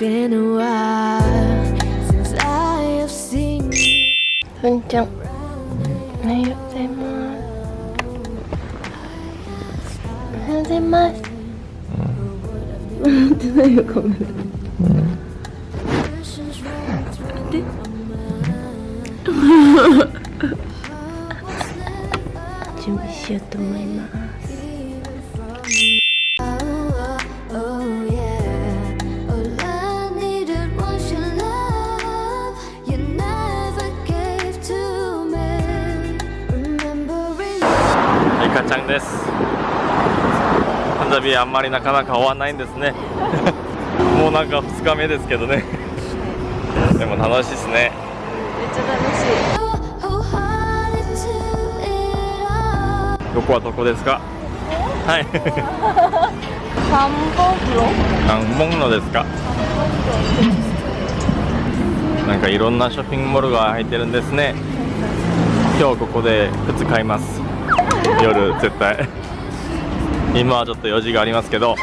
Been a while since I have seen you. ふんちゃんおはようございますおはようございますうん。ってないよカメラ準備しようと思いますリカちゃんです。パンジャビあんまりなかなか終わんないんですね。もうなんか2日目ですけどね。でも楽しいですね。めっちゃ楽しい。Oh どこはどこですか？はい。サンボフロ何本のですか？なんかいろんなショッピングモールが入ってるんですね。今日ここで靴買います 夜絶対。今はちょっと用事がありますけど。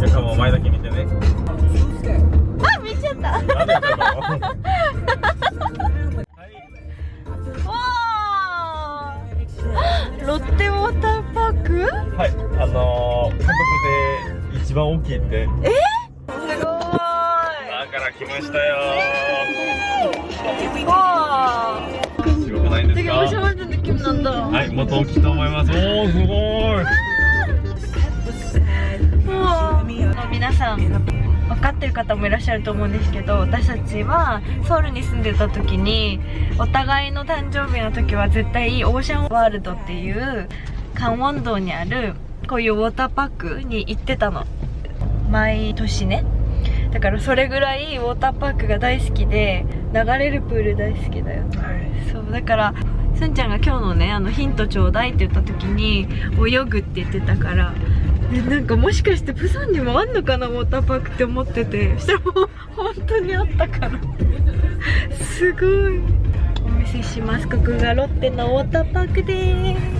皆さんも前だけ見てね。あ、見ちゃった。番大きいって。え、すごい。だから来ましたよ。わ、ー。すごくない。ですか。はい、元起きと思い。ます。おお、すごい。もう、皆さん。分かってる方もい。らっしゃると思うんですけど私たちはソウルに住んでた時にお互い。の誕生日の時は絶対オーシャンワールドってい。う関門道にあるこうい。うウォーターパックに行ってたの毎年ね。だからそれぐらいウォーターパークが大好きで流れるプール大好きだよ。そうだからすんちゃんが今日のねあのヒントちょうだいって言った時に泳ぐって言ってたからえなんかもしかしてプサンにもあんのかなウォーターパークって思ってて。そしたらもう本当にあったから。すごい。お見せします。ここがロッテのウォーターパークです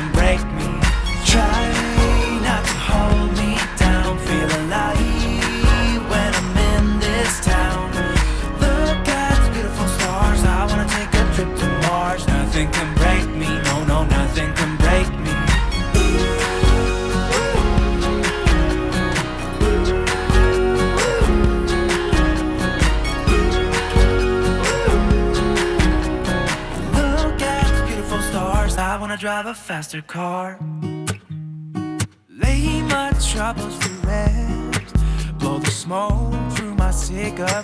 faster car. Lay my troubles to rest. Blow the smoke through my cigarette.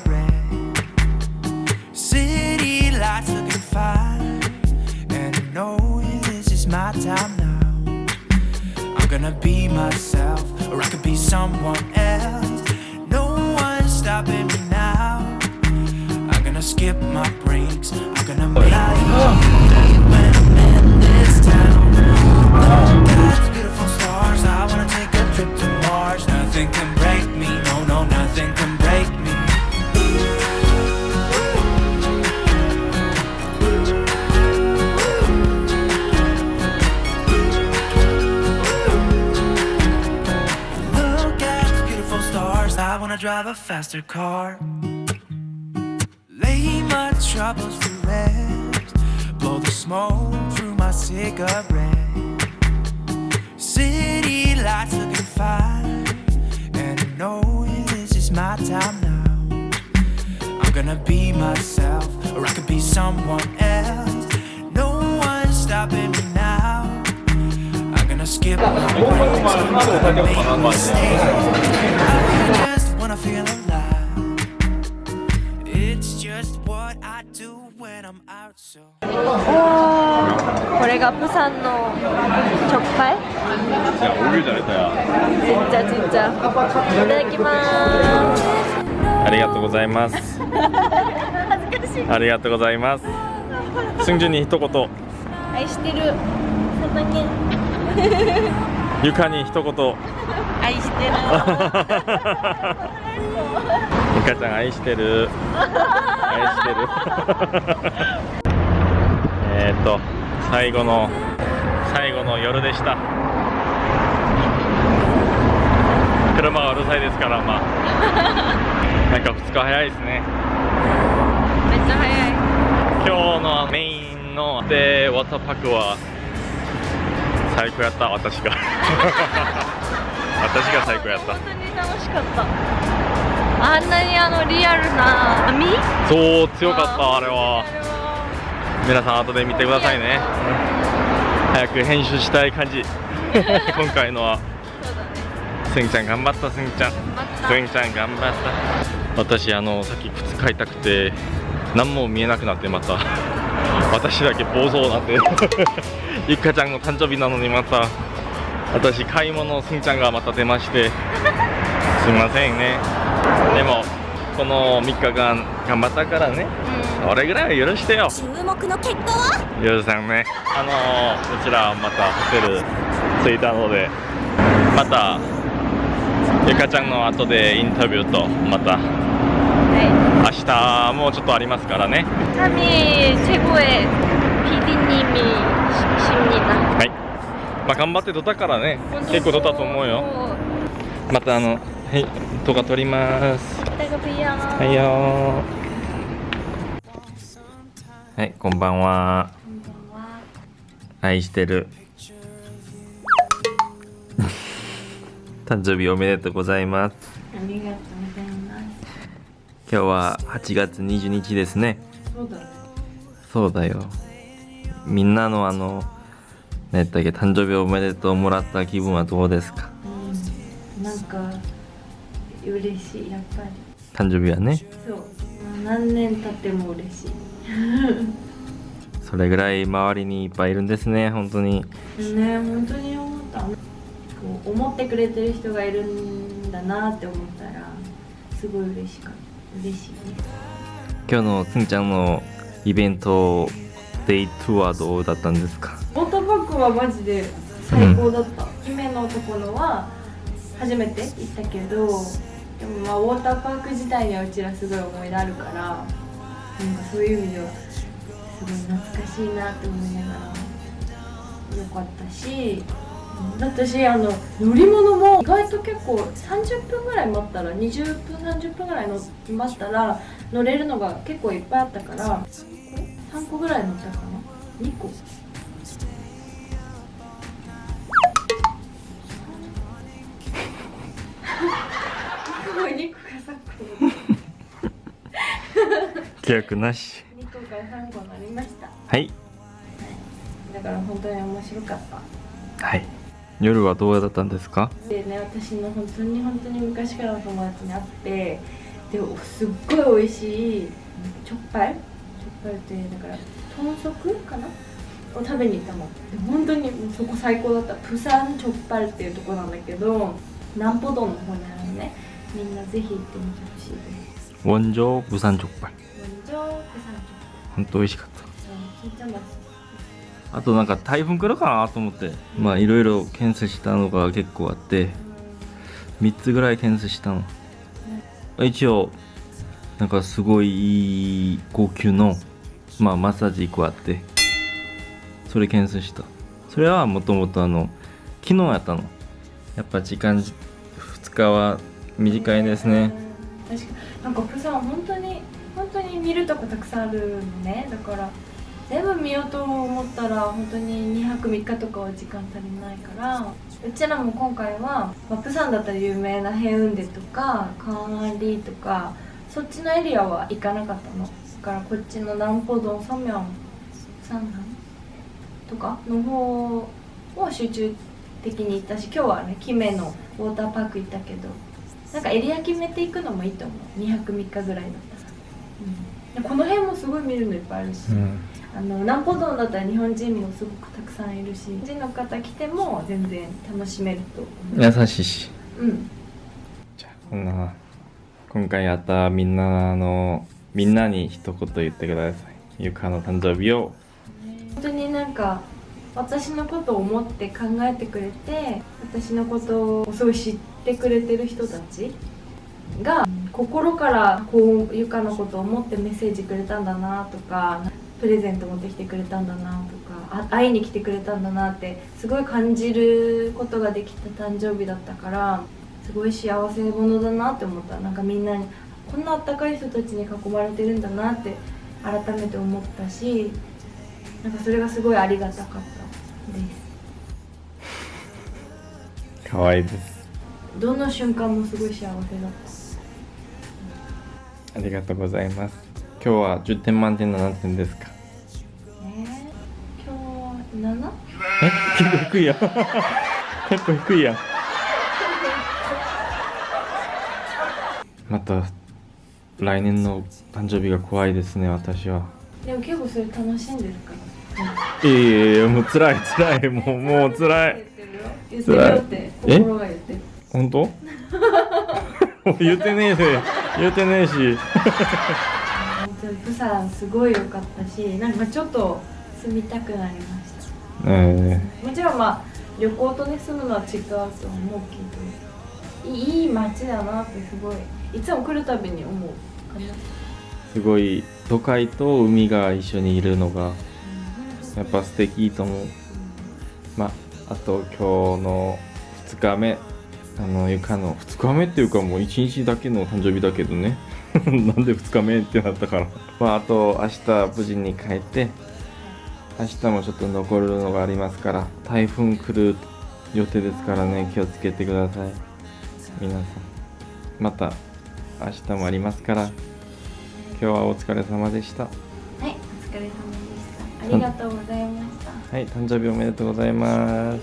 City lights looking fine. And I know this is my time now. I'm gonna be myself, or I could be someone else. No one's stopping me now. I'm gonna skip my breaks. I'm gonna make I wanna take a trip to Mars. Nothing can break me. No no, nothing can break me Look at the beautiful stars, I wanna drive a faster car. Lay my troubles to rest. Blow the smoke through my cigarette city lights looking fine. And I know this is my time now. I'm gonna be myself Or I could be someone else. No one's stopping me now. I'm gonna skip my breaks I'm gonna make mistakes. I just wanna feel alive. It's just what I お、これがプサンの直、おるじゃかちっちゃちっちゃいただきます。ありがとうございます。恥ずかしい。ありがとうございます。すんに一言。愛してる。床に一言。愛してる。ゆかちゃん愛してる。愛してる。えっと最後の最後の夜でした。車がうるさいですからまあ。なんか2日早いですね。めっちゃ早い。今日のメインのでワタパクは最高やった私が私が最高やった。本当に楽しかった。あんなにあのリアルな網？そう強かったあれは。皆さん後で見てくださいね。早く編集したい感じ。今回のは。すんちゃん頑張ったすんちゃん。すんちゃん頑張った。私あのさっき靴買いたくて何も見えなくなってまた。私だけ暴走になってゆっかちゃんの誕生日なのにまた私買い物すんちゃんがまた出ましてすみませんねでもこの3日間頑張ったからね俺ぐらいは許してよ注目の結果はゆうさんねあのー、こちらまたホテル着いたのでまたゆかちゃんの後でインタビューとまたは明日もうちょっとありますからねい kami 최고의 PD님이 십니다 はい まあ頑張って撮ったからね。結構撮ったと思うよ。またあのはい動画撮ります。はいよー。はいこんばんは。愛してる。誕生日おめでとうございます。ありがとうございます。今日は8月20日ですね。そうだね。そうだよ。みんなのあの何やっけ誕生日おめでとうもらった気分はどうですか？うんなんか嬉しいやっぱり。誕生日はね。そう。何年経っても嬉しい。それぐらい周りにいっぱいいるんですね本当に。ね本当に思った。こう思ってくれてる人がいるんだなって思ったらすごい嬉しかった。嬉しいね。今日のすんちゃんのイベントデイトゥはどうだったんですか？ウォーターパークはマジで最高だった、姫のところは初めて行ったけどでもまあウォーターパーク自体にはうちらすごい思い出あるからなんかそういう意味ではすごい懐かしいなって思いながらよかったしうんだったしあの乗り物も意外と結構30分ぐらい待ったら20分30分ぐらいの待ったら乗れるのが結構いっぱいあったから3個ぐらい乗ったかな？2個？すごい2個か3個契約なし2個から3個になりまし。たはい。だから本当に面白かった。はい。夜はどうだったんですか？でね私の本当に本当に昔からの友達に会ってですっごい美味しいチョッパイ？チョッパイってだから豚足かな？を食べに行ったので本当にそこ最高だった。プサンチョッパイっていうとこなんだけど南ポドンの方にあるのねみんなぜひ行ってみてほしいです원조부산족발 本場プサンチ本当美味しかったョッパイうん金ちゃんだあとなんか台風来るかなと思ってまあいろいろ検査したのが結構あって3つぐらい検査したの一応なんかすごいいい高級のまあマッサージ1個あってそれ検査したそれはもともとあの昨日やったのやっぱ時間2日は 短いですね。確かなんかプサン本当に本当に見るとこたくさんあるのね。だから全部見ようと思ったら本当に2泊3日とかは時間足りないからうちらも今回は、ま、プサンだったら有名なヘウンデとかカーンリーとかそっちのエリアは行かなかったの。だからこっちの南ポドンソミョンサンハンとかの方を集中的に行ったし今日はねキメのウォーターパーク行ったけど。なんかエリア決めていくのもいいと思う。2泊3日ぐらいだったら、うん、この辺もすごい見るのいっぱいあるし、うん。あの南ポドンだったら日本人もすごくたくさんいるし日本人の方来ても全然楽しめると思う。優しいし。うん。じゃあこんな今回やったみんなのみんなに一言言ってください。ゆかの誕生日を。本当になんか私のことを思って考えてくれて私のことをすごい知ってくれてる人たちが心からこうゆかのことを思ってメッセージくれたんだなとかプレゼント持ってきてくれたんだなとかあ会いに来てくれたんだなってすごい感じることができた誕生日だったからすごい幸せ者だなって思った。なんかみんなにこんなあったかい人たちに囲まれてるんだなって改めて思ったしなんかそれがすごいありがたかったです。可愛いです。どの瞬間もすごい幸せだった。ありがとうございます。今日は10点満点7点ですか？え？ー、今日 7? え？結構低いやん結構低いや。んまた来年の誕生日が怖いですね私は。でも結構それ楽しんでるから。いやいやいやもう辛い辛い。もうもう辛い。言ってるよ。ってえ本当？言ってねえで言ってねえし。本当にプサンすごい良かったしなんかちょっと住みたくなりました。えもちろんまあ旅行とね住むのは違うとは思うけどいい街だなってすごいいつも来るたびに思うすごい都会と海が一緒にいるのがやっぱ素敵と思う。まああと今日の2日目あのゆかの2日目っていうかもう1日だけの誕生日だけどね。なんで2日目ってなったから。まああと明日無事に帰って明日もちょっと残るのがありますから台風来る予定ですからね気をつけてください。皆さん。また明日もありますから今日はお疲れ様でした。はいお疲れ様でした。ありがとうございました。はい誕生日おめでとうございます。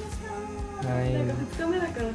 はいなんか2日目だからさ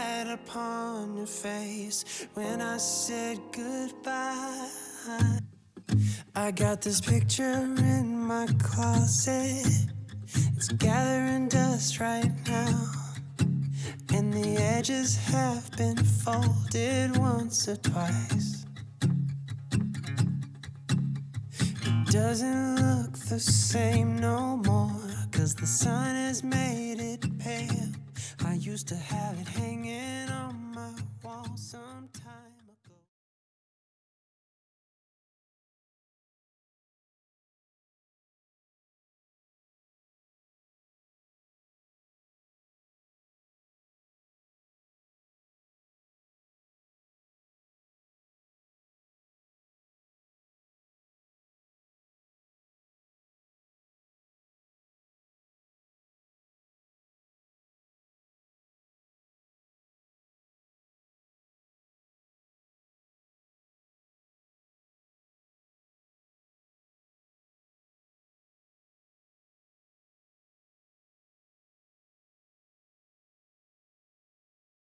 Had upon your face when I said goodbye. I got this picture in my closet. It's gathering dust right now. And the edges have been folded once or twice. It doesn't look the same no more Cause the sun has made it pale used to have it hanging on